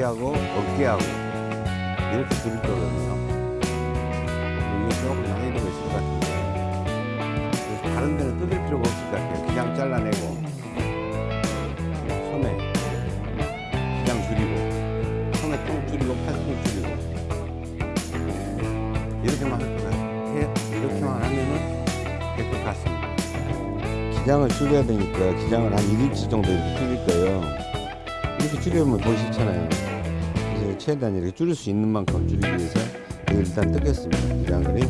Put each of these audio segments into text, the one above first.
여기하고 어깨하고 이렇게 줄일 거거든요. 이게 조금 난이도가 있을 것 같은데. 다른 데는 뜯을 필요가 없을 것 같아요. 기장 잘라내고 소매 기장 줄이고 소매 통 줄이고 팔통 줄이고. 이렇게만 할 것 같아요 이렇게만 하면은 될 것 같습니다. 기장을 줄여야 되니까 기장을 한 1인치 정도 줄일 거예요 줄이면 더 싫잖아요. 그래서 최대한 이렇게 줄일 수 있는 만큼 줄이기 위해서 일단 뜯겠습니다. 기장을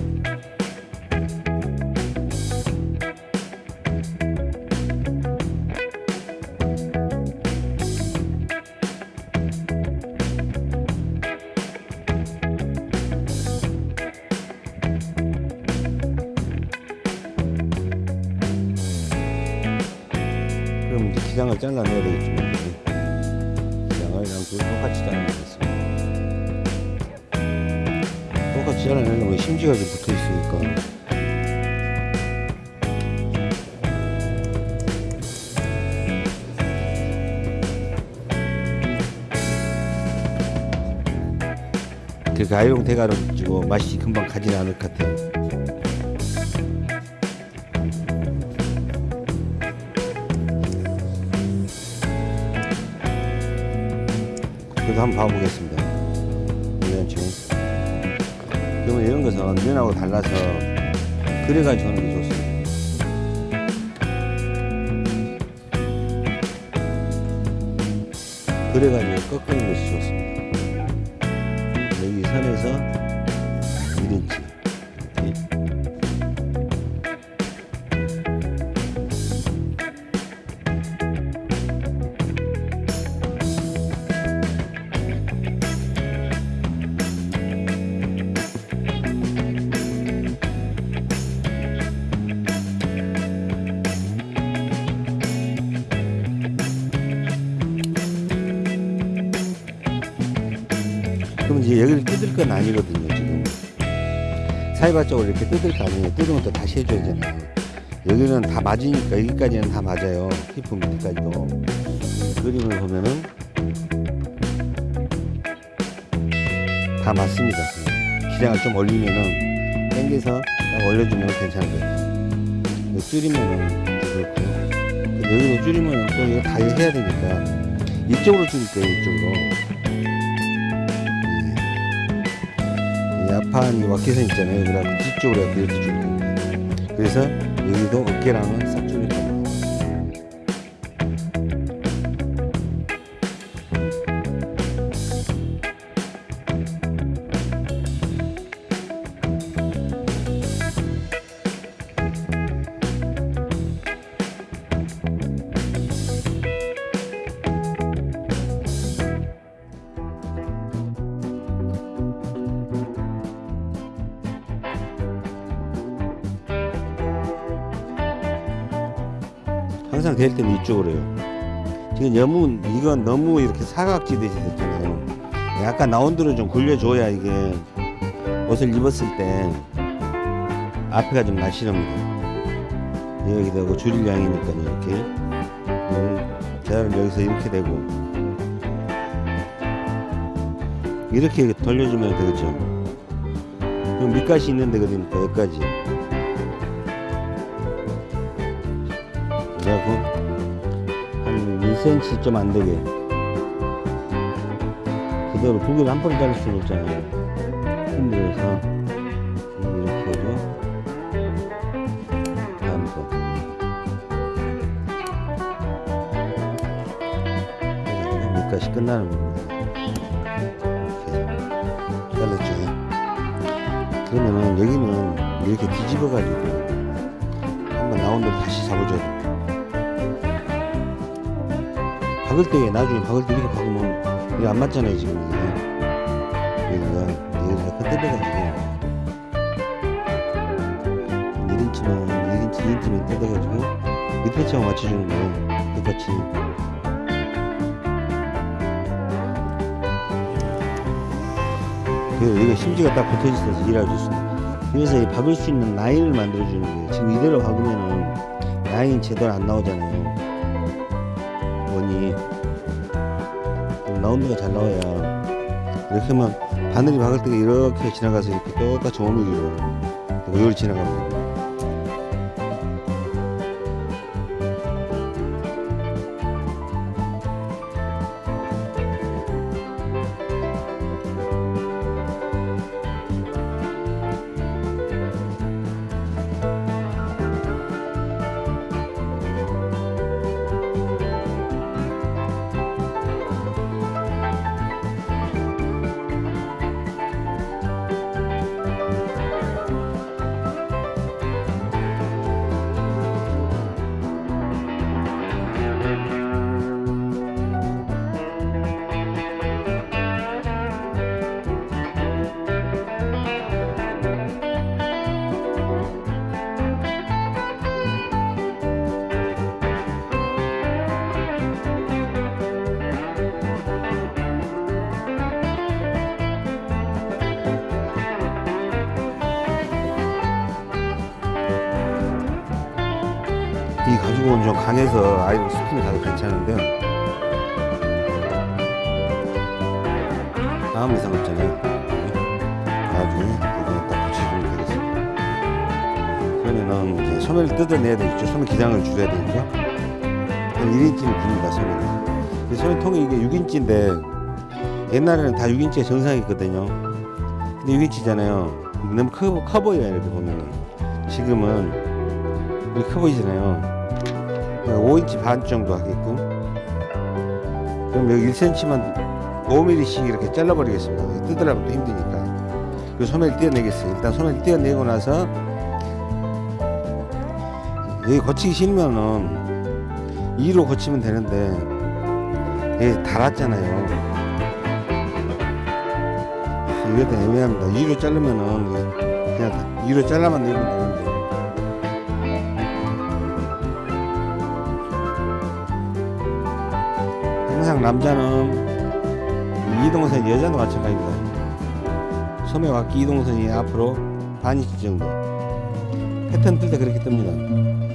그럼 이제 기장을 잘라내야 되겠죠 심지가 좀 붙어 있으니까 그 가위용 대가를 주고 맛이 금방 가지는 않을 것 같아요 그래도 한번 봐보겠습니다. 면하고 달라서 그래가지고 하는 게 좋습니다. 그래가지고 꺾는 것이 좋습니다. 사이바 쪽으로 이렇게 뜯을 거 아니에요. 뜯으면 또 다시 해줘야 되잖아요. 여기는 다 맞으니까 여기까지는 다 맞아요. 히프 밑에까지도. 그림을 보면은 다 맞습니다. 기장을 좀 올리면은 당겨서 딱 올려주면 괜찮은 거예요. 줄이면은 그렇고요. 여기도 줄이면은 또 이거 다 해야 되니까 이쪽으로 줄일 거예요, 이쪽으로. 이 앞판이 와켓선 있잖아요. 그다음 뒤쪽으로 이렇게 겁니다. 그래서 여기도 어깨랑은 될 때는 이쪽으로 해요. 지금 너무 이건 너무 이렇게 사각지듯이 됐잖아요. 약간 라운드로 좀 굴려줘야 이게 옷을 입었을 때 앞에가 좀 날씬합니다. 여기 되고 줄일 양이니까 이렇게 자를 여기서 이렇게 되고 이렇게 돌려주면 되겠죠. 밑가시 있는 데가 되니까 여기까지. 그래갖고 한 1cm 좀 안 되게. 그대로 두 개를 한 번에 자를 수는 없잖아요. 힘들어서 이렇게 해서 다음 거. 그래서 밑까지 끝나는 겁니다. 이렇게 잘랐죠. 그러면은 여기는 이렇게 뒤집어 가지고 한번 나온 대로 다시 잡아줘야 박을 때 나중에 박을 때 이렇게 박으면 이게 안 맞잖아요 지금 이게. 여기가 여기가 뜯어가지고 1인치만 1인치 2인치만 뜯어가지고 밑에 차고 맞춰주는 거예요. 똑같이. 그래서 여기가 심지가 딱 붙어있어서 일할 수 있습니다 그래서 이 박을 수 있는 라인을 만들어주는 거예요. 지금 이대로 박으면은 라인이 제대로 안 나오잖아요 라운드가 잘 나와야 이렇게 하면 바늘이 박을 때가 이렇게 지나가서 이렇게 똑같이 오밀기로 이걸 지나가면 됩니다. 이 가죽은 좀 강해서 아이들 스팀이 다도 괜찮은데 아무 이상 없잖아요. 나중에 이거 딱 붙여주면 되겠습니다. 그러면은 이제 소매를 뜯어내야 되겠죠. 소매 기장을 줄여야 되겠죠. 한 1인치를 깁니다 소매를 이 소매통이 이게 6인치인데 옛날에는 다 6인치가 정상이었거든요. 근데 6인치잖아요. 너무 커, 커 보여요 이렇게 보면은. 지금은 이렇게 커 보이잖아요. 5인치 반 정도 하게끔. 그럼 여기 1cm만 5mm씩 이렇게 잘라버리겠습니다. 뜯으려면 또 힘드니까. 그 소매를 떼어내겠어요. 일단 소매를 떼어내고 나서 여기 거치기 싫으면은 2로 거치면 되는데 여기 달았잖아요. 이것도 애매합니다. 2로 자르면은 그냥 2로 잘라만 내면 되는데 항상 남자는 이동선 여자도 마찬가지입니다. 소매 와기 이동선이 앞으로 반 인치 정도. 패턴 뜰 때 그렇게 뜹니다.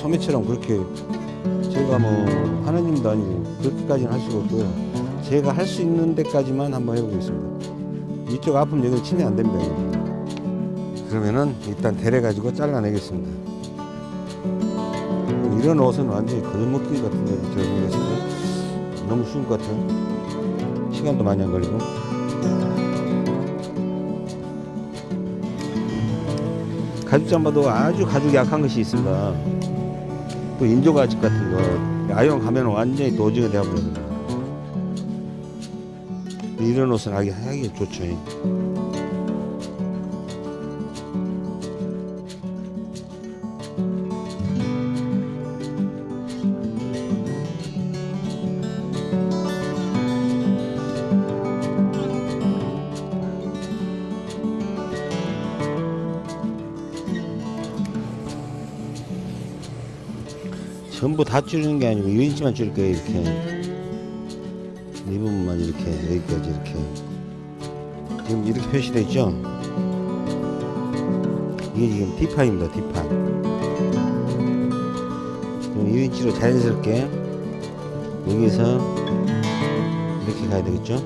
소매처럼 그렇게 제가 뭐 하나님도 아니고 그렇게까지는 할 수가 없고요. 제가 할 수 있는 데까지만 한번 해보겠습니다. 이쪽 아픔 여기 치면 안 됩니다. 그러면은 일단 데려 가지고 잘라내겠습니다. 이런 옷은 완전히 거짓먹기 같은데 제가 때 너무 쉬운 것 같아요. 시간도 많이 안 걸리고. 가죽 잠바도 아주 가죽이 약한 것이 있습니다. 또 인조 가죽 같은 거 아이언 가면 완전히 도지가 되어버립니다. 이런 옷은 하기, 하기 좋죠. 전부 다 줄이는 게 아니고 1인치만 줄일 거예요 이렇게. 이 부분만 이렇게 여기까지 이렇게. 지금 이렇게 표시되어 있죠? 이게 지금 D판입니다 D판 그럼 1인치로 자연스럽게 여기서 이렇게 가야 되겠죠?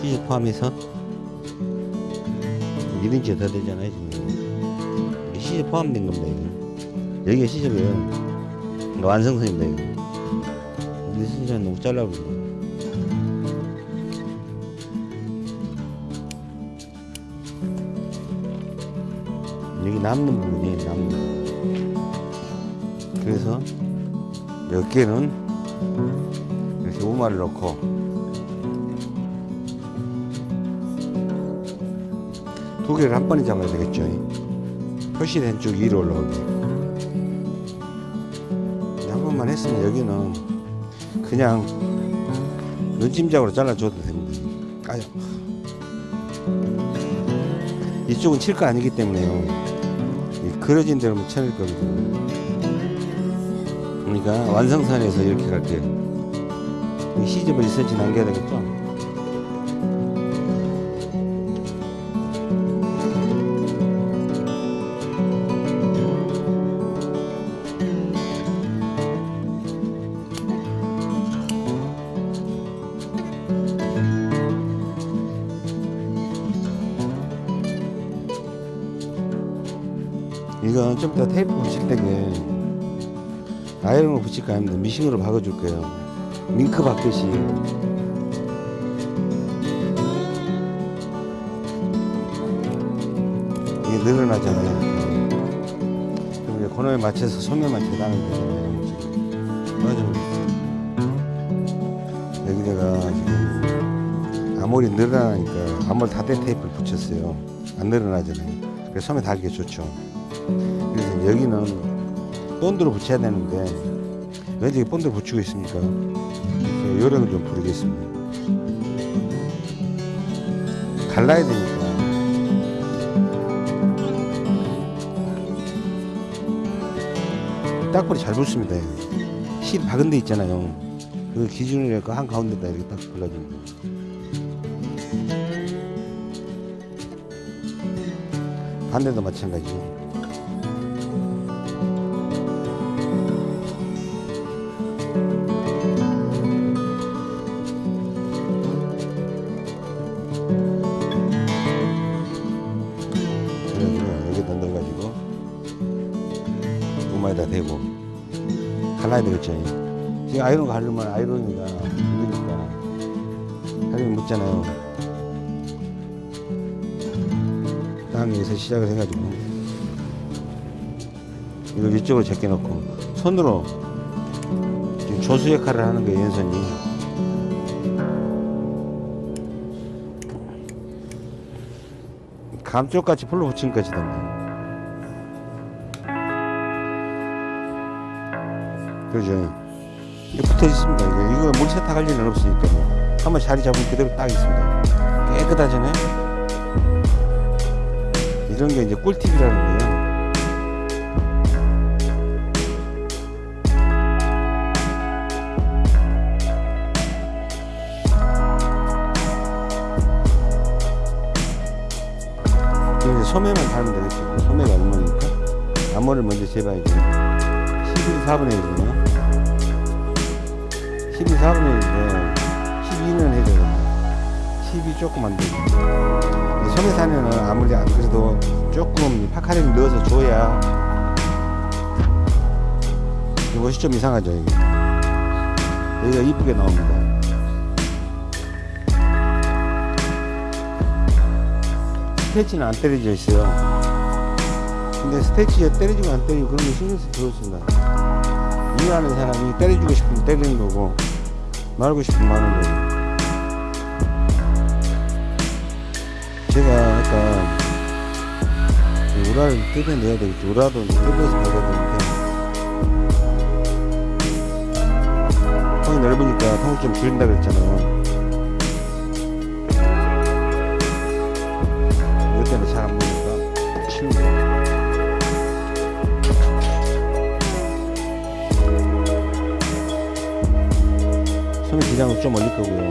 시즈 포함해서. 1인치가 더 되잖아요 지금. 시즈 포함된 겁니다 이거. 여기가 시즈고요 완성선입니다 이거 근데 진짜 너무 잘라버리네 여기 남는 부분이 남는 부분. 그래서 몇 개는 이렇게 우마를 넣고 두 개를 한 번에 잡아야 되겠죠. 표시된 쪽 위로 올라오게 한 번만 했으면 여기는 그냥 눈찜작으로 잘라줘도 됩니다. 까요. 이쪽은 칠 거 아니기 때문에요. 이 그려진 대로만 쳐낼 거거든요. 그러니까 완성선에서 이렇게 갈게요. 이 시접을 1cm 남겨야 되겠죠? 아이런을 붙일 거 아닙니다. 미싱으로 박아줄 거예요. 밍크 박듯이. 이게 늘어나잖아요. 그럼 이제 코너에 맞춰서 소매만 재단하면 되잖아요. 맞아. 여기다가 지금 아무리 늘어나니까 아무리 다된 테이프를 붙였어요. 안 늘어나잖아요. 그래서 소매 달기 좋죠. 그래서 여기는 본드로 붙여야 되는데 왜 이렇게 본드로 붙이고 있습니까? 그래서 요령을 좀 부르겠습니다. 갈라야 되니까. 딱벌이 잘 붙습니다. 실 박은 데 있잖아요. 그 기준으로 한 가운데다 이렇게 딱 골라줍니다. 반대도 마찬가지죠. 아이론 가르면 아이론이가 묻으니까 가르면 묻잖아요. 땅에서 시작을 해가지고 이걸 이쪽으로 제껴 놓고 손으로 지금 조수 역할을 하는 거예요 연선이. 감쪽같이 풀로 붙인 것이던데. 그죠. 붙어 있습니다. 이거, 이물 세탁할 일은 없으니까요. 뭐. 한번 자리 잡으면 그대로 딱 있습니다. 깨끗하잖아요. 이런 게 이제 꿀팁이라는 거예요. 소매만 달면 되겠죠. 소매가 얼마니까 나무를 먼저 재봐야 돼요. 11, 4분의 1이네요. 12 4분의 1인데 12는 해줘야 된다. 12 조금 안 되고. 소매 사면은 아무리 안 그래도 조금 파카링 넣어서 줘야 이것이 좀 이상하죠, 이게. 여기가 이쁘게 나옵니다. 스테치는 안 때려져 있어요. 근데 스테치가 때려지고 안 때리고 그런 거 신경 쓰기 그렇습니다. 이해하는 사람이 때려주고 싶으면 때리는 거고, 말고 싶으면 마는 거고. 제가 아까 이 우라를 뜯어내야 되겠죠. 우라도 뜯어서 박아야 되는데, 통이 넓으니까 통을 좀 줄인다 그랬잖아요. 기장을 좀 올릴 거고요.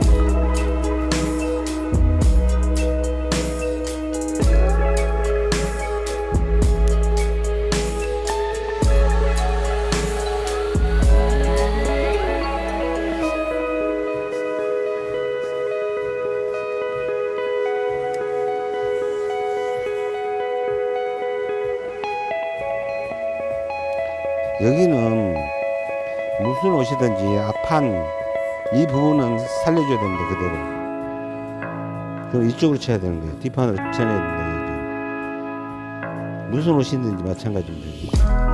여기는 무슨 옷이든지 앞판 이 부분은 살려줘야 됩니다 그대로. 그럼 이쪽으로 쳐야 되는 거예요. 뒷판으로 쳐내야 된다 무슨 옷이든지 마찬가지입니다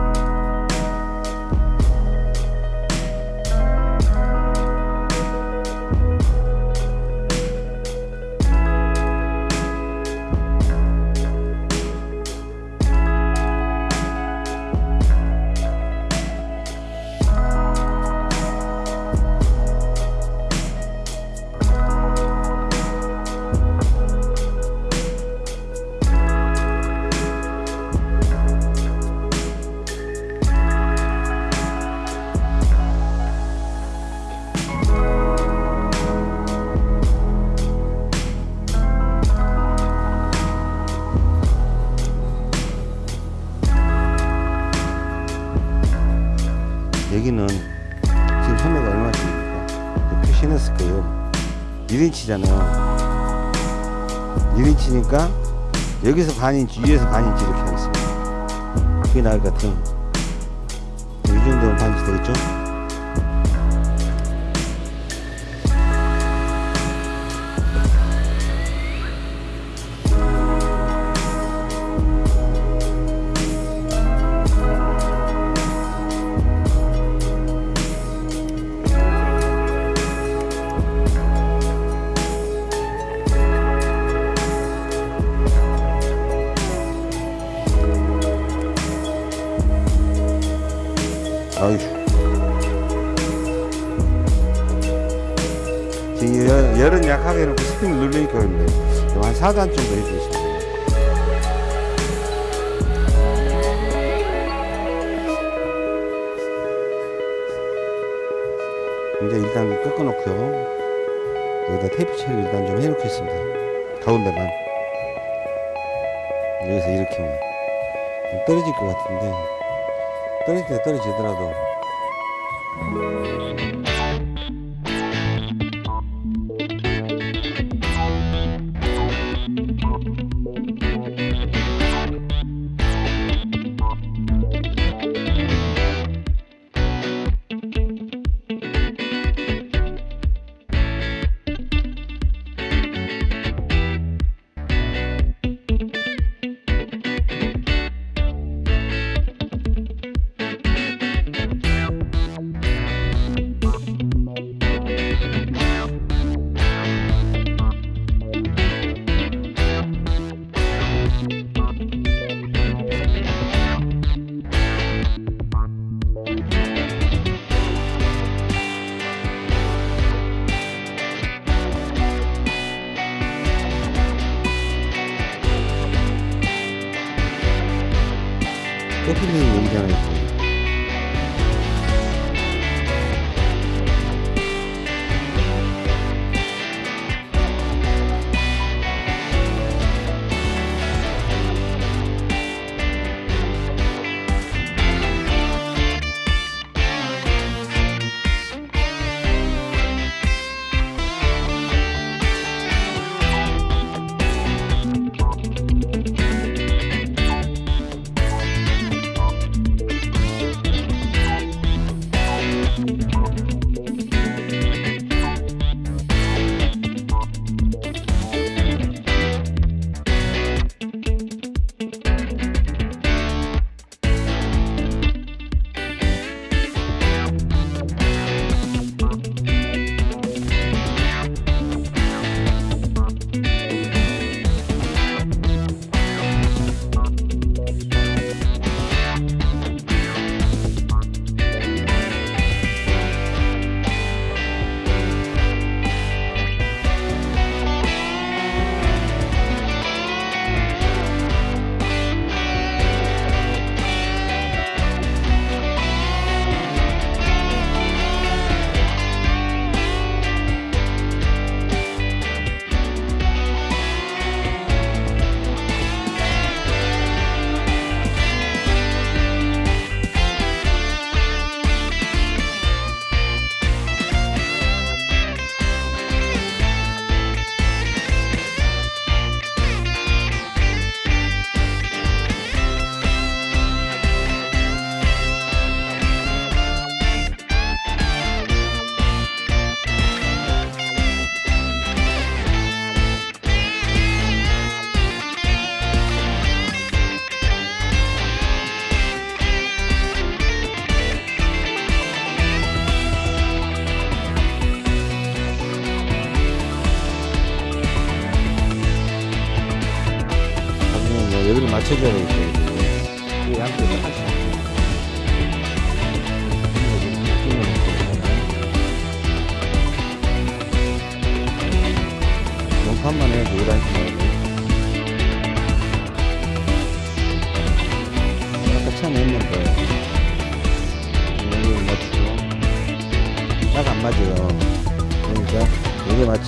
1인치잖아요. 1인치니까 여기서 반인치 위에서 반인치 이렇게 하겠습니다. 그게 나을 것 같아요. 이 정도면 반인치 되겠죠?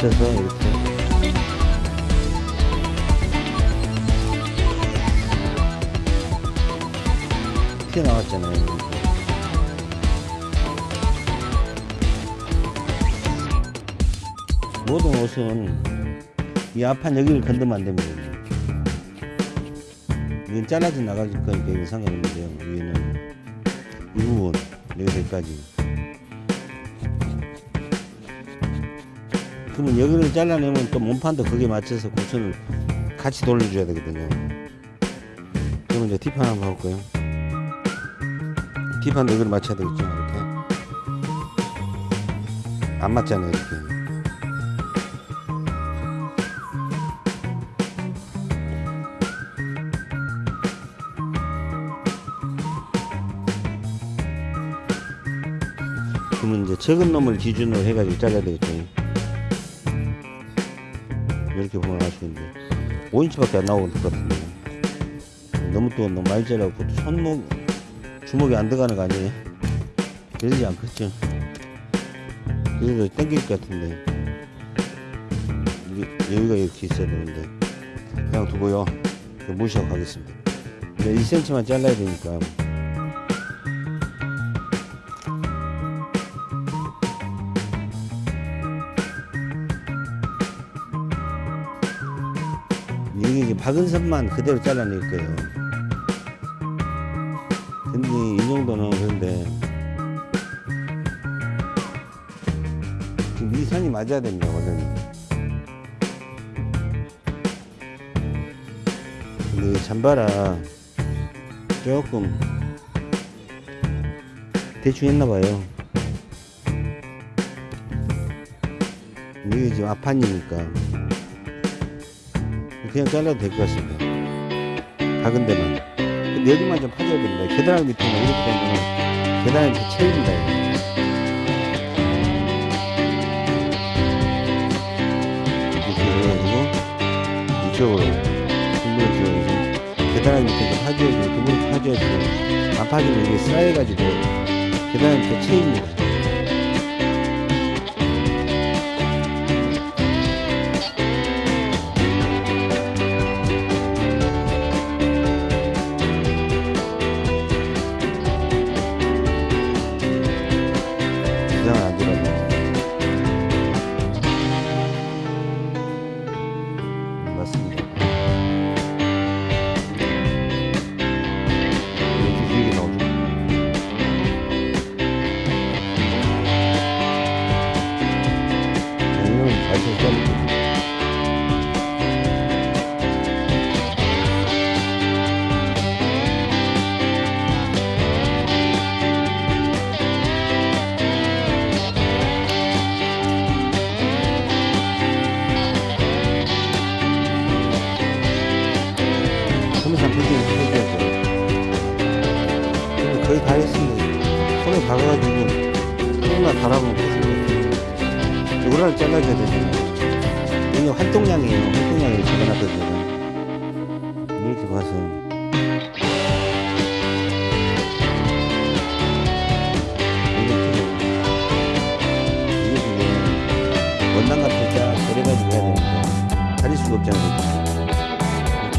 맞춰서 이렇게. 튀어나왔잖아요. 이렇게. 모든 옷은 이 앞판 여기를 건드면 안 됩니다. 이건 잘라져 나가질 거니까 이건 상관없는데요. 위에는 이 부분 여기까지. 그러면 여기를 잘라내면 또 몸판도 거기에 맞춰서 구선을 같이 돌려줘야 되거든요. 그러면 이제 뒷판 한번 볼까요? 뒷판도 여기를 맞춰야 되겠죠. 이렇게. 안 맞잖아요. 이렇게. 그러면 이제 적은 놈을 기준으로 해가지고 잘라야 되겠죠. 이렇게 보면 알수 있는데 5인치밖에 안 나오는 것 같은데. 너무 또 너무 많이 잘라고 손목 주먹이 안 들어가는 거 아니에요? 그러지 않겠죠? 그래도 땡길 것 같은데. 여기가 이렇게 있어야 되는데. 그냥 두고요. 무시하고 가겠습니다. 1cm만 잘라야 되니까 박은 선만 그대로 잘라낼 거예요. 근데 이 정도는 그런데 지금 이 선이 맞아야 됩니다, 원래는. 근데 이 잠바라 조금 대충 했나 봐요. 이게 지금 앞판이니까. 그냥 잘라도 될 것 같습니다. 박은 데만. 여기만 좀 파줘야 됩니다. 계단 밑에는 이렇게 되면 계단에 이렇게 채입니다. 이렇게 해가지고 이쪽으로 지어서 계단 밑에 좀 파줘야지, 그물 파줘야지. 안 파주면 이게 쌓여가지고 계단에 이렇게 채입니다.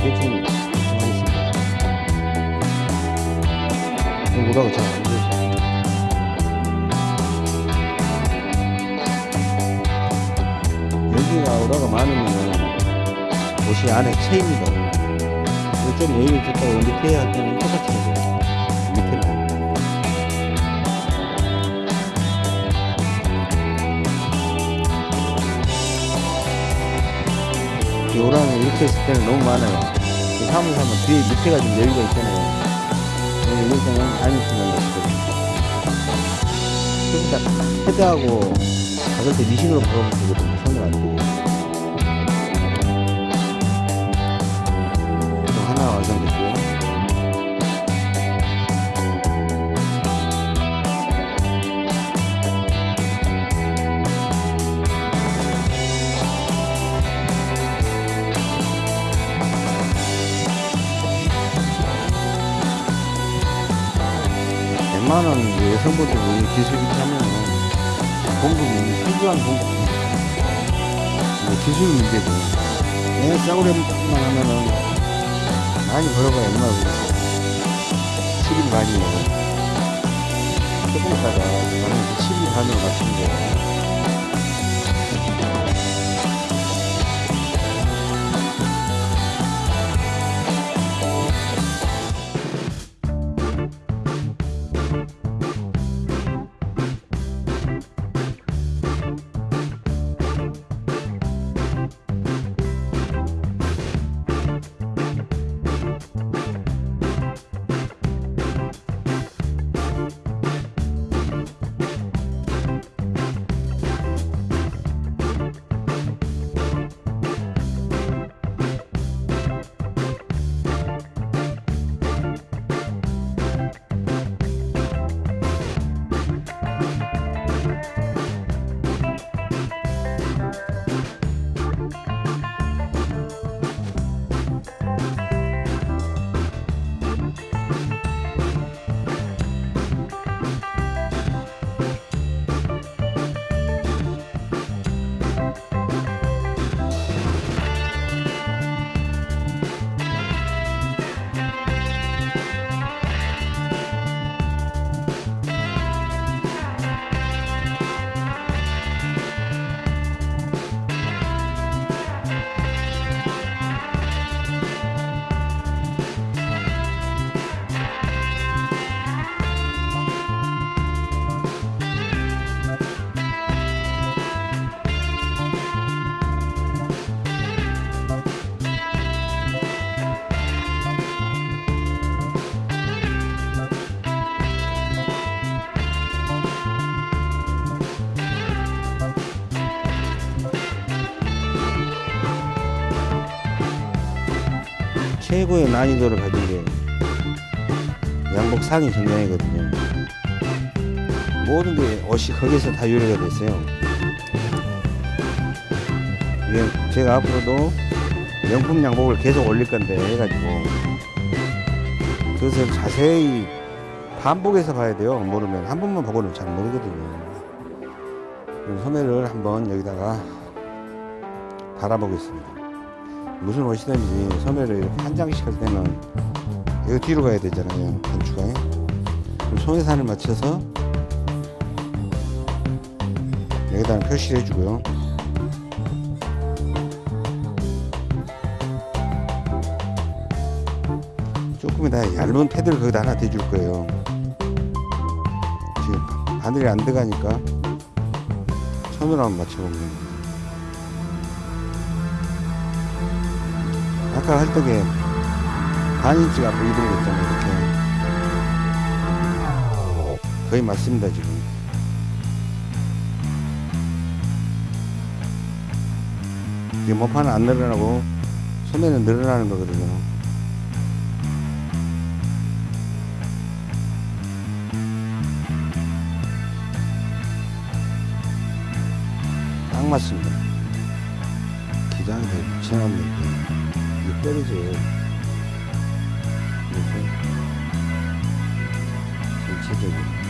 대충 하겠습니다. 뭐라고 잘안 되죠. 여기가 오라가 많으면 옷이 안에 채입니다. 좀 여유를 줬다가 밑에 할 때는 똑같이 해야 돼요. 이 오라는 이렇게 했을 때는 너무 많아요. 그 사무소 하면 뒤에 밑에가 좀 여유가 있잖아요. 이럴 때는 안 있으면 되거든요. 헤드하고 박을 때 미싱으로 박으면 되거든요. 손을 안 대고. 하나 완성됐고요. 웬만한 여성분들이 기술이 하면 공급이 훌륭한 공급입니다. 뭐 기술 문제죠. 애 싸구려만 하면은 많이 벌어봐야 얼마 고 7일 반이면 조금 있다가 나는 7일 반으로 맞추면 돼 최고의 난이도를 가진 게 양복 상의 정장이거든요. 모든 게 옷이 거기서 다 요리가 됐어요. 이게 제가 앞으로도 명품 양복을 계속 올릴 건데 해가지고 그것을 자세히 반복해서 봐야 돼요. 모르면 한 번만 보고는 잘 모르거든요. 소매를 한번 여기다가 달아보겠습니다. 무슨 옷이든지 소매를 이렇게 한 장씩 할 때는 이거 뒤로 가야 되잖아요. 단추가. 그럼 소매산을 맞춰서 여기다 표시를 해주고요. 조금이다 얇은 패드를 거기다 하나 대줄 거예요. 지금 바늘이 안 들어가니까 손으로 한번 맞춰보면 됩니다. 아까 할 적에 반 인치가 앞으로 이동이 됐잖아요 이렇게. 거의 맞습니다 지금. 지금 모판은 안 늘어나고 소매는 늘어나는 거거든요. 딱 맞습니다. 기장이 더 붙여놨는데 떨어져요. 그래서 전체적으로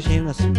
소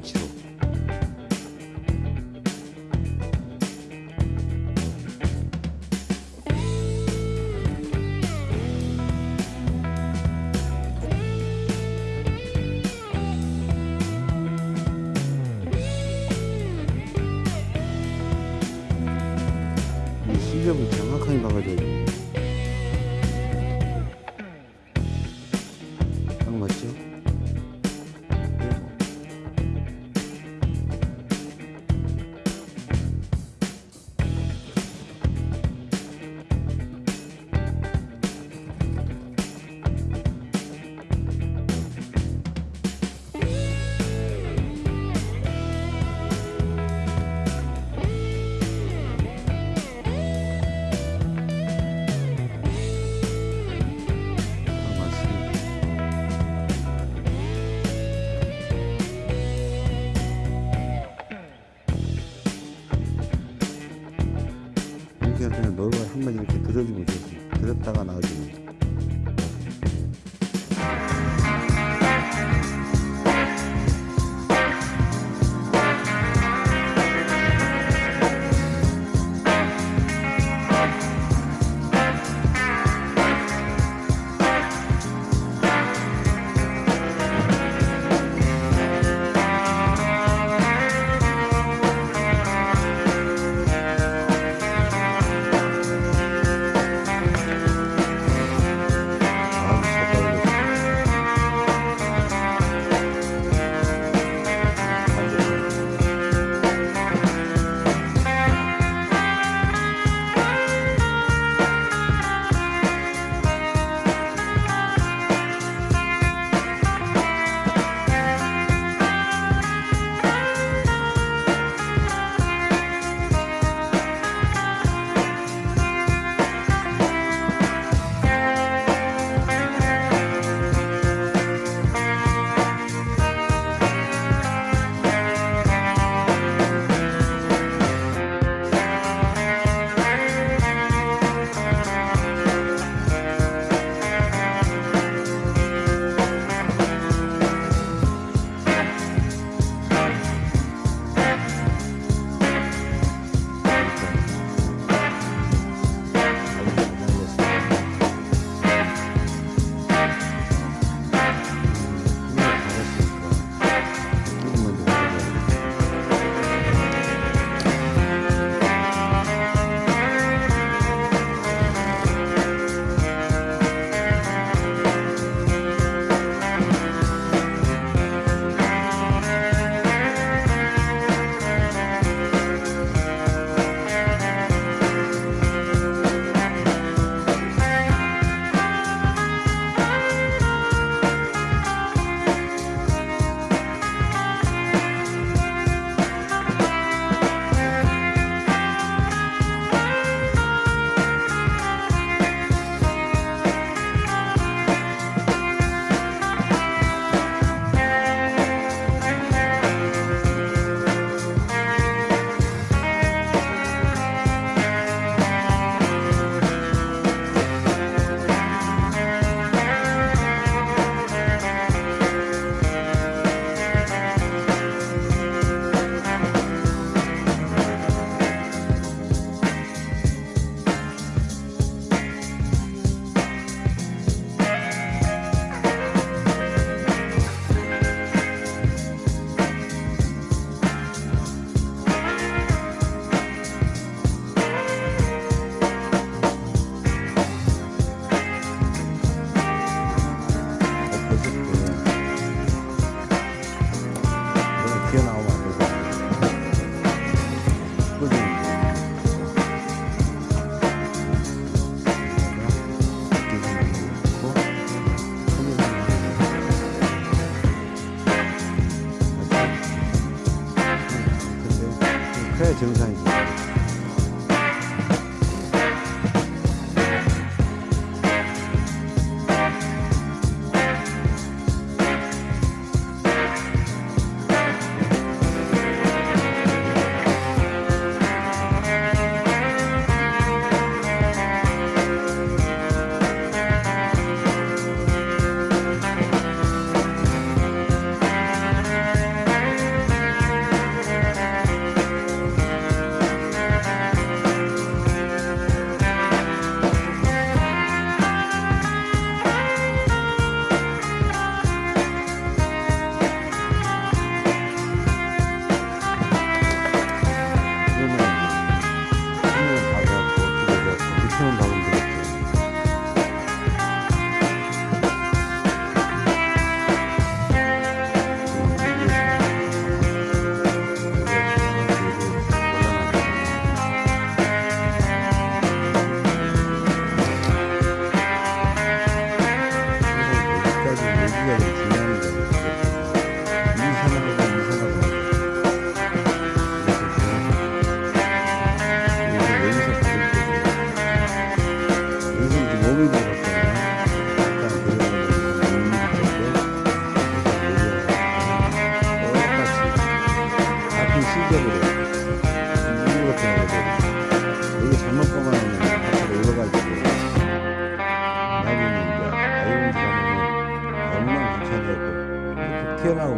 1cm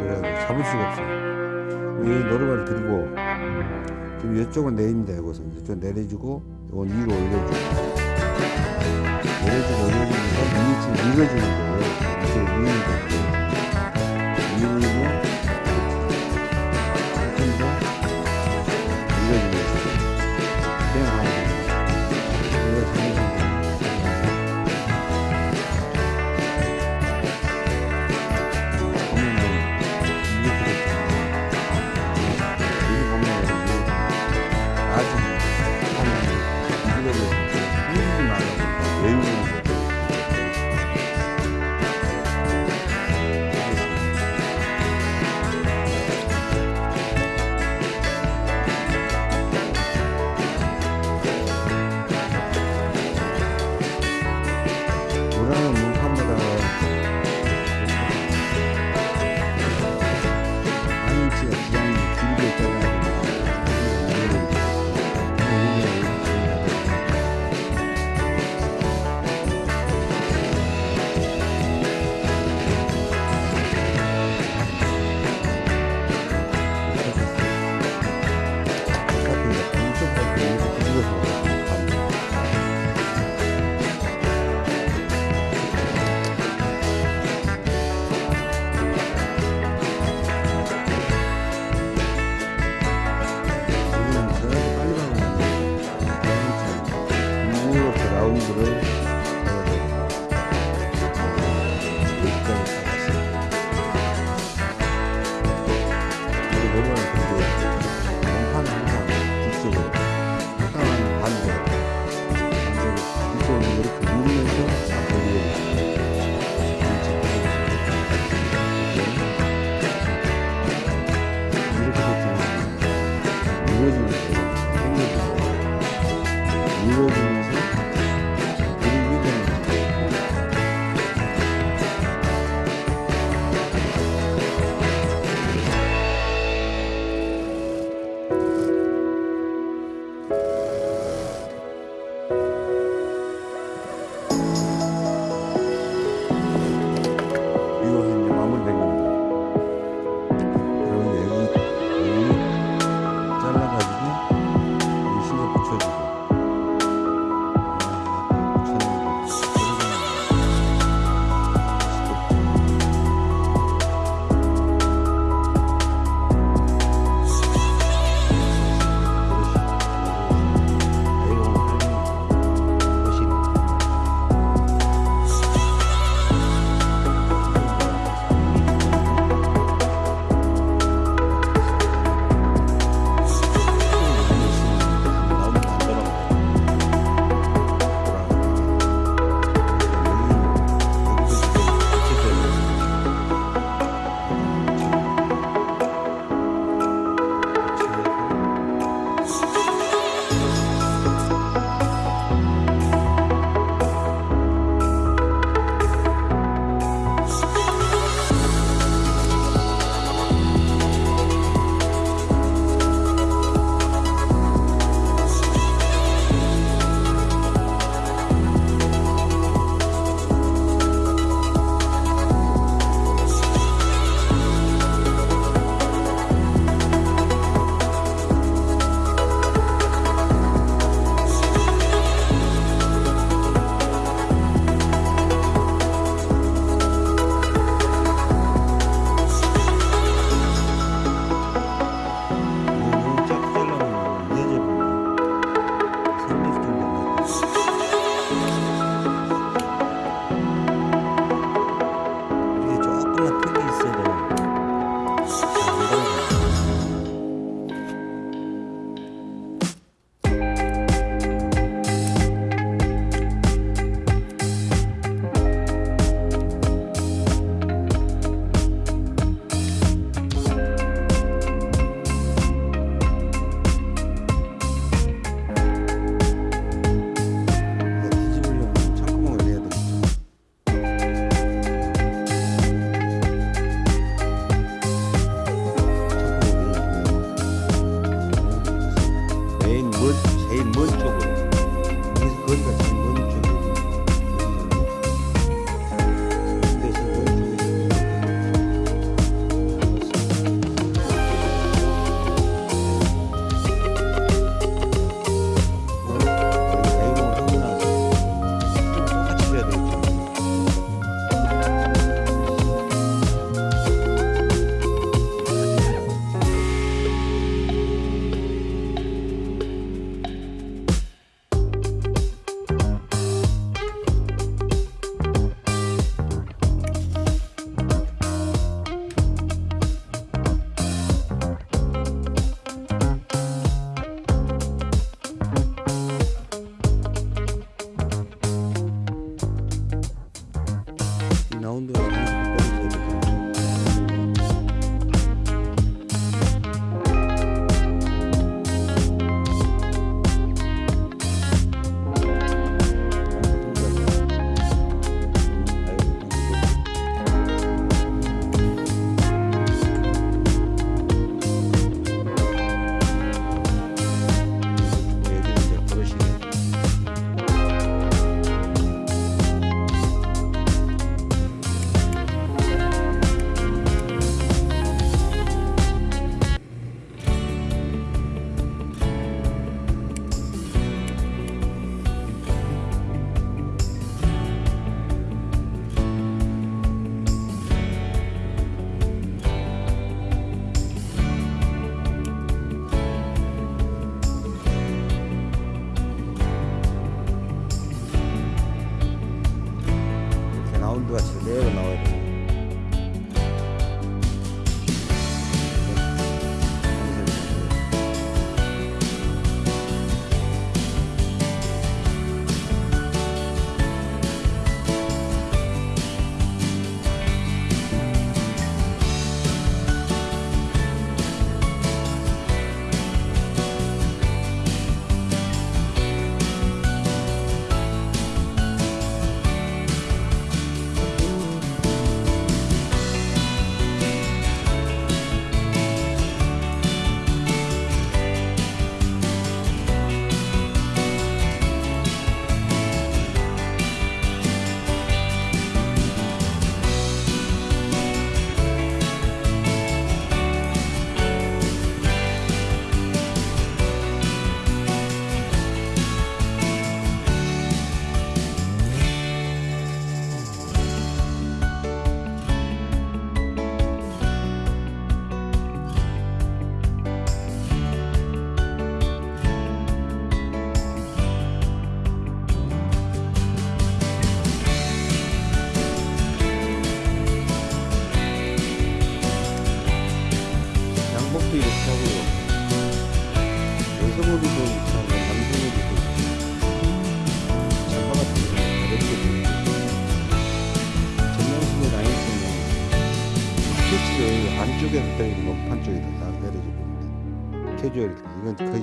그래서 잡을 수가 없어요. 이 노루발 들고 지금 이쪽은 내리면 되고 이쪽 내려주고 이건 위로 올려주고 내려주고 올려주면서 위치 밀어주는 거예요. 미는 거고 밀고 좀더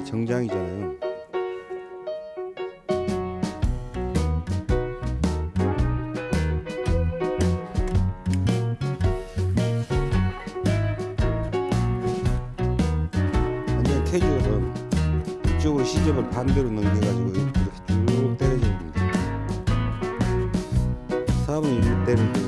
정장이잖아요. 완전 캐주얼은 이쪽으로 시접을 반대로 넘겨가지고 이렇게 쭉 때려주는 겁니다 4분의 1대를